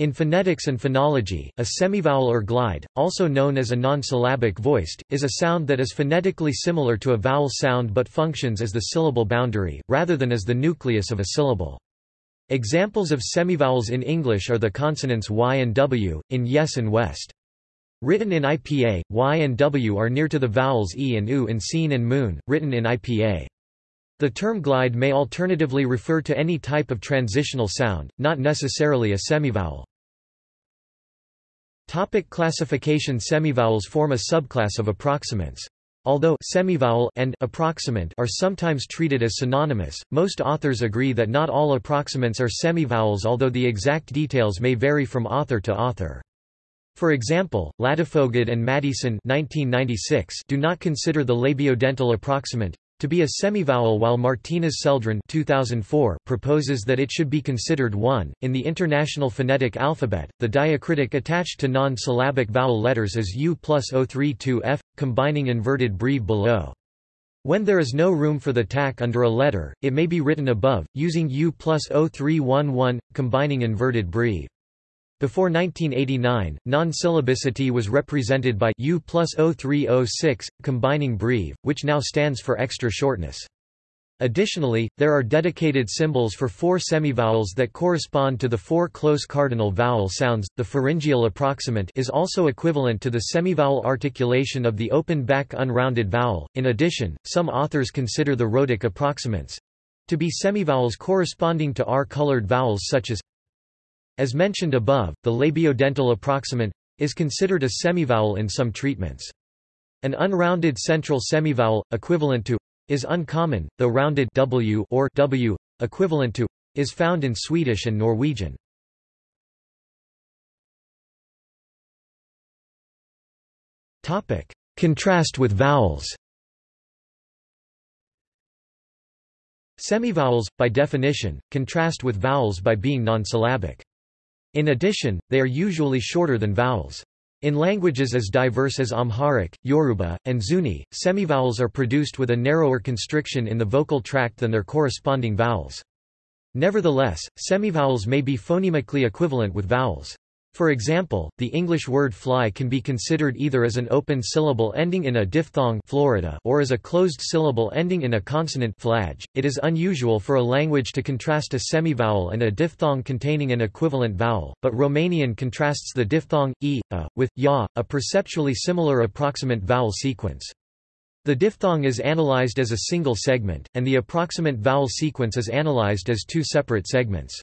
In phonetics and phonology, a semivowel or glide, also known as a non-syllabic vocoid, is a sound that is phonetically similar to a vowel sound but functions as the syllable boundary, rather than as the nucleus of a syllable. Examples of semivowels in English are the consonants y and w, in yes and west. Written in IPA, y and w are near to the vowels e and u in seen and moon, written in IPA. The term glide may alternatively refer to any type of transitional sound, not necessarily a semivowel. Topic classification Semivowels form a subclass of approximants. Although semivowel and approximant are sometimes treated as synonymous, most authors agree that not all approximants are semivowels although the exact details may vary from author to author. For example, Ladefoged and Maddieson 1996 do not consider the labiodental approximant to be a semivowel while Martinez Celdran 2004 proposes that it should be considered one. In the International Phonetic Alphabet, the diacritic attached to non-syllabic vowel letters is U plus O32F, combining inverted breve below. When there is no room for the tack under a letter, it may be written above, using U plus O311, combining inverted breve. Before 1989, non-syllabicity was represented by U plus 0306, combining breve, which now stands for extra shortness. Additionally, there are dedicated symbols for four semivowels that correspond to the four close cardinal vowel sounds. The pharyngeal approximant is also equivalent to the semivowel articulation of the open back unrounded vowel. In addition, some authors consider the rhotic approximants to be semivowels corresponding to R-colored vowels such as as mentioned above, the labiodental approximant is considered a semivowel in some treatments. An unrounded central semivowel, equivalent to is uncommon, though rounded w or w, equivalent to is found in Swedish and Norwegian. Topic: Contrast with vowels. Semivowels, by definition, contrast with vowels by being non-syllabic. In addition, they are usually shorter than vowels. In languages as diverse as Amharic, Yoruba, and Zuni, semivowels are produced with a narrower constriction in the vocal tract than their corresponding vowels. Nevertheless, semivowels may be phonemically equivalent with vowels. For example, the English word fly can be considered either as an open syllable ending in a diphthong Florida or as a closed syllable ending in a consonant flage. It is unusual for a language to contrast a semivowel and a diphthong containing an equivalent vowel, but Romanian contrasts the diphthong e, a, with ya, a perceptually similar approximant vowel sequence. The diphthong is analyzed as a single segment, and the approximant vowel sequence is analyzed as two separate segments.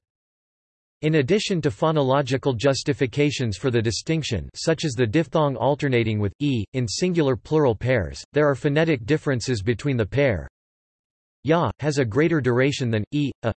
In addition to phonological justifications for the distinction such as the diphthong alternating with e, in singular plural pairs, there are phonetic differences between the pair. Ya, has a greater duration than e, a,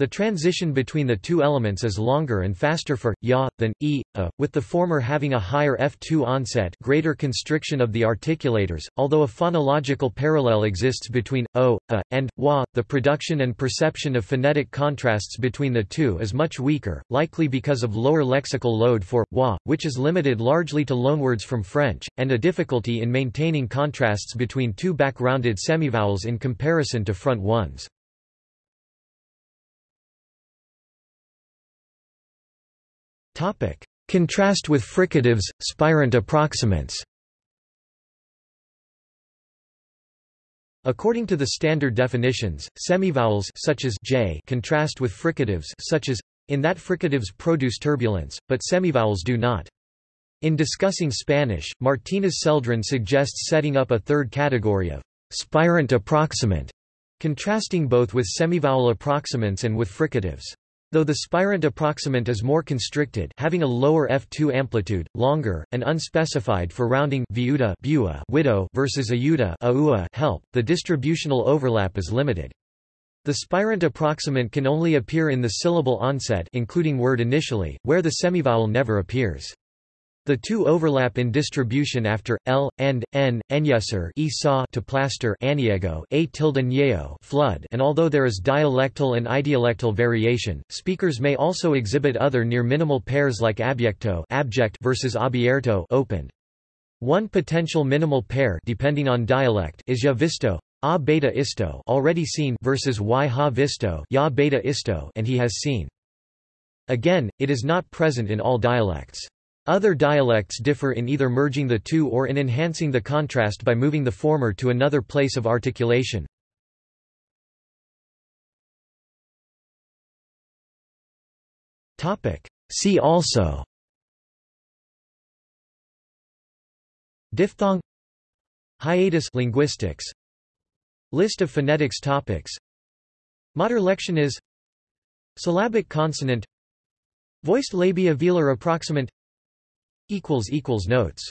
the transition between the two elements is longer and faster for ya than e, a, with the former having a higher F2 onset, greater constriction of the articulators. Although a phonological parallel exists between o, a, and wa, the production and perception of phonetic contrasts between the two is much weaker, likely because of lower lexical load for wa, which is limited largely to loanwords from French, and a difficulty in maintaining contrasts between two back-rounded semivowels in comparison to front ones. Contrast with fricatives, spirant approximants According to the standard definitions, semivowels such as j contrast with fricatives such as in that fricatives produce turbulence, but semivowels do not. In discussing Spanish, Martinez Celdran suggests setting up a third category of spirant approximant, contrasting both with semivowel approximants and with fricatives. Though the spirant approximant is more constricted having a lower F2 amplitude, longer, and unspecified for rounding viuda widow versus ayuda aua help, the distributional overlap is limited. The spirant approximant can only appear in the syllable onset including word initially, where the semivowel never appears. The two overlap in distribution after l and n enyesser esau to plaster aniego a tilde nyeo flood, and although there is dialectal and idiolectal variation, speakers may also exhibit other near minimal pairs like abyecto abject versus abierto opened. One potential minimal pair depending on dialect is ya visto a beta isto already seen versus y ha visto ya beta isto and he has seen. Again, it is not present in all dialects. Other dialects differ in either merging the two or in enhancing the contrast by moving the former to another place of articulation. See also. Diphthong. Hiatus. Linguistics. List of phonetics topics. Modern is Syllabic consonant. Voiced labial-velar approximant Notes